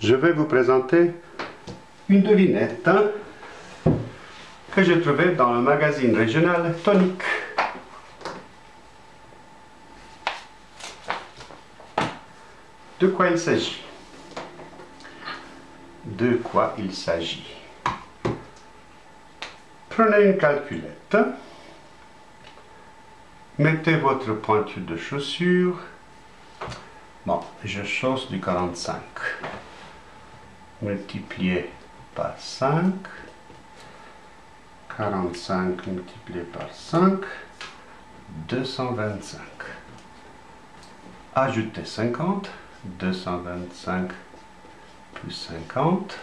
je vais vous présenter une devinette hein, que j'ai trouvée dans le magazine régional Tonique. De quoi il s'agit? De quoi il s'agit? Prenez une calculette, mettez votre pointure de chaussure, bon, je chausse du 45, multiplié par 5, 45 multiplié par 5, 225. Ajoutez 50, 225 plus 50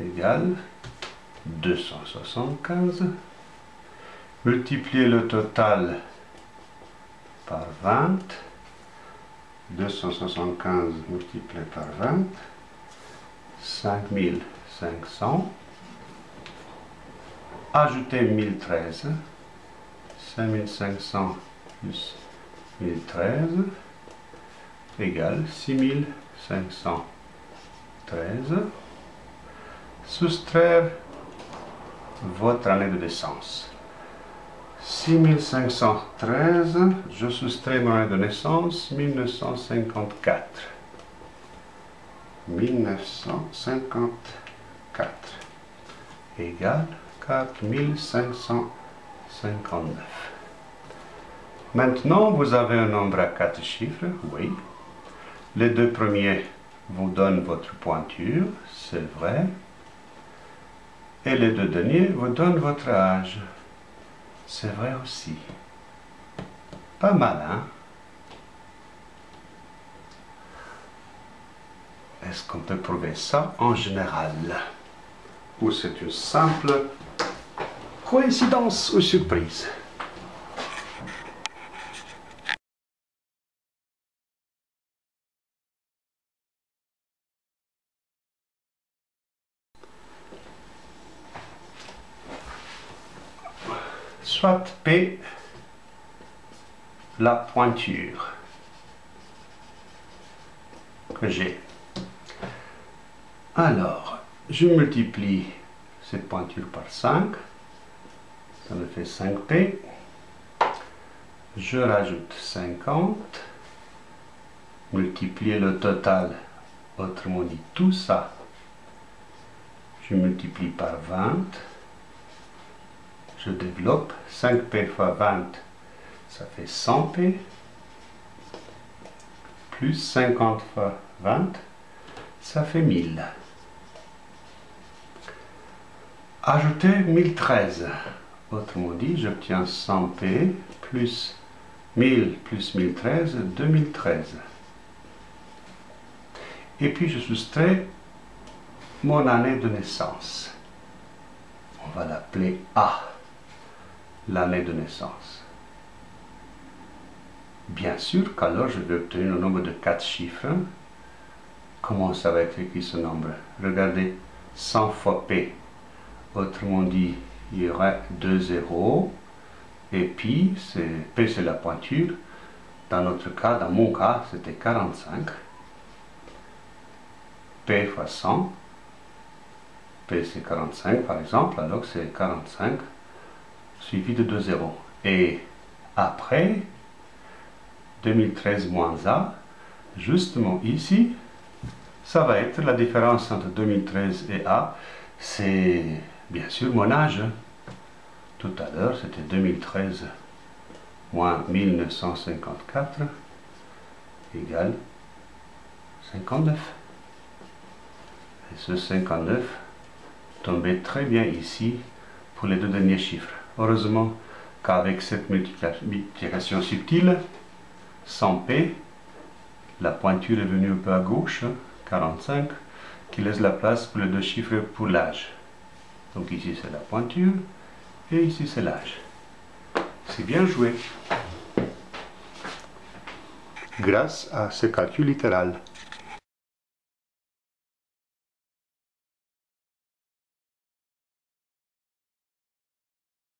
égale 275. Multipliez le total par 20. 275 multiplié par 20. 5500. Ajoutez 1013. 5500 plus 1013 égale 6513. Soustraire votre année de naissance. 6513, je soustrais mon année de naissance, 1954. 1954 égale 4559. Maintenant, vous avez un nombre à quatre chiffres, oui. Les deux premiers vous donnent votre pointure, c'est vrai. Et les deux derniers vous donnent votre âge. C'est vrai aussi. Pas mal, hein? Est-ce qu'on peut prouver ça en général Ou c'est une simple coïncidence ou surprise soit P la pointure que j'ai. Alors, je multiplie cette pointure par 5, ça me fait 5P. Je rajoute 50, multiplier le total, autrement dit tout ça, je multiplie par 20, je développe, 5p fois 20, ça fait 100p, plus 50 fois 20, ça fait 1000. Ajoutez 1013, autrement dit, j'obtiens 100p plus 1000 plus 1013, 2013. Et puis je soustrais mon année de naissance. On va l'appeler A l'année de naissance. Bien sûr qu'alors je vais obtenir le nombre de 4 chiffres. Comment ça va être écrit ce nombre? Regardez, 100 fois P. Autrement dit, il y aurait 2 zéros. Et puis, P c'est la pointure. Dans notre cas, dans mon cas, c'était 45. P fois 100. P c'est 45 par exemple, alors c'est 45 suivi de 2 zéros. Et après, 2013 moins A, justement ici, ça va être la différence entre 2013 et A, c'est bien sûr mon âge. Tout à l'heure, c'était 2013 moins 1954 égale 59. Et ce 59 tombait très bien ici pour les deux derniers chiffres. Heureusement qu'avec cette multiplication subtile, sans P, la pointure est venue un peu à gauche, 45, qui laisse la place pour les deux chiffres pour l'âge. Donc ici c'est la pointure, et ici c'est l'âge. C'est bien joué. Grâce à ce calcul littéral.